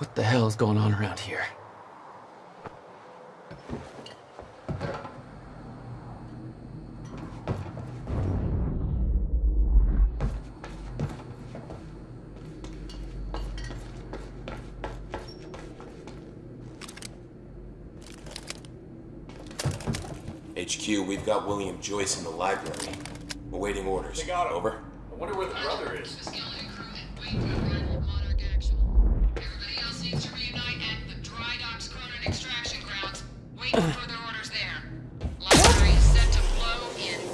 What the hell is going on around here? HQ, we've got William Joyce in the library. Awaiting orders. They got him. Over. I wonder where the brother is. To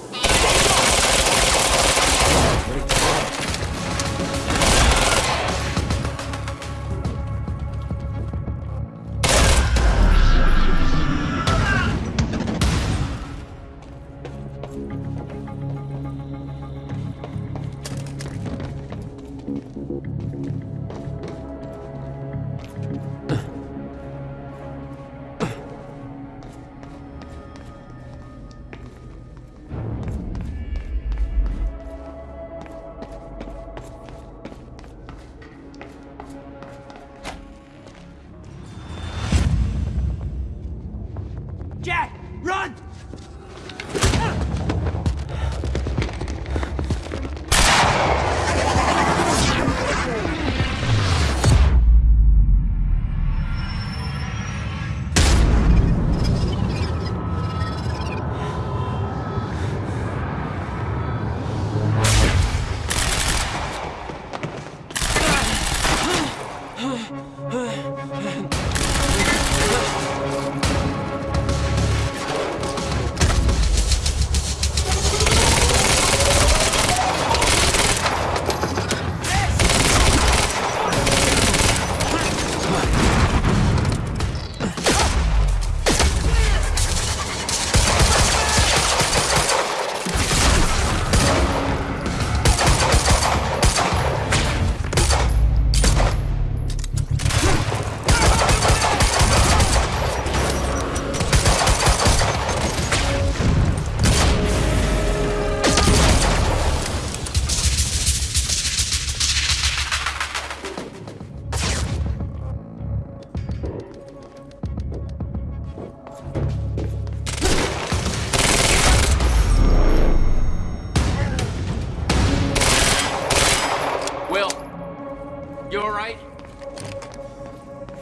you alright?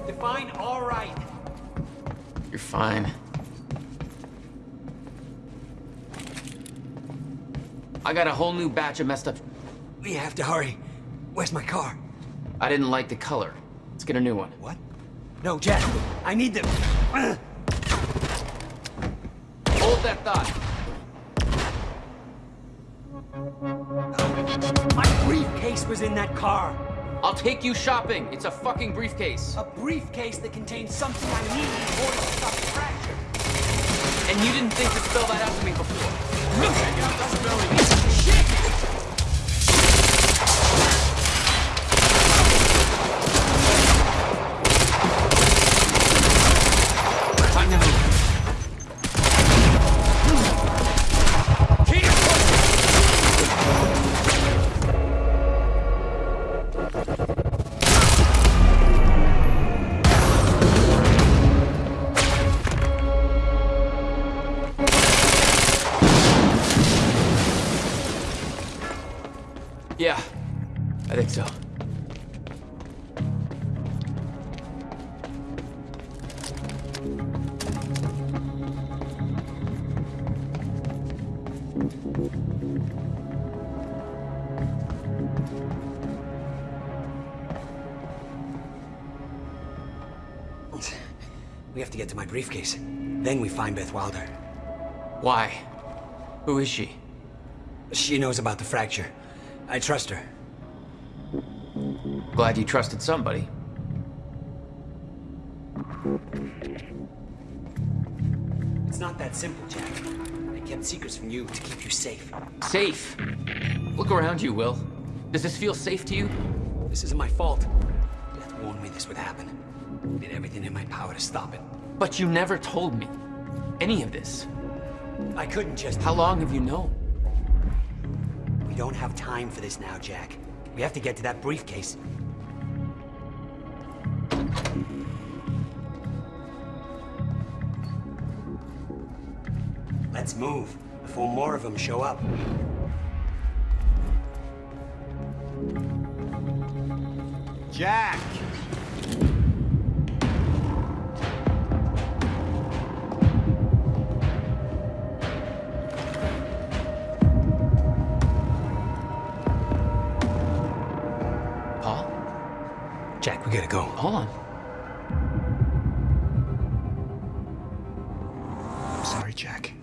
Define all right. You're fine. I got a whole new batch of messed up. We have to hurry. Where's my car? I didn't like the color. Let's get a new one. What? No, Jack. I need them. Hold that thought. My briefcase was in that car. I'll take you shopping. It's a fucking briefcase. A briefcase that contains something I need in order to stop the fracture. And you didn't think to spell that out to me before. We have to get to my briefcase. Then we find Beth Wilder. Why? Who is she? She knows about the fracture. I trust her. Glad you trusted somebody. It's not that simple, Jack. I kept secrets from you to keep you safe. Safe. Look around you, Will. Does this feel safe to you? This isn't my fault. Beth warned me this would happen. I did everything in my power to stop it. But you never told me any of this. I couldn't just... How long have you known? We don't have time for this now, Jack. We have to get to that briefcase. Let's move, before more of them show up. Jack! Gotta go. Hold on. I'm sorry, Jack.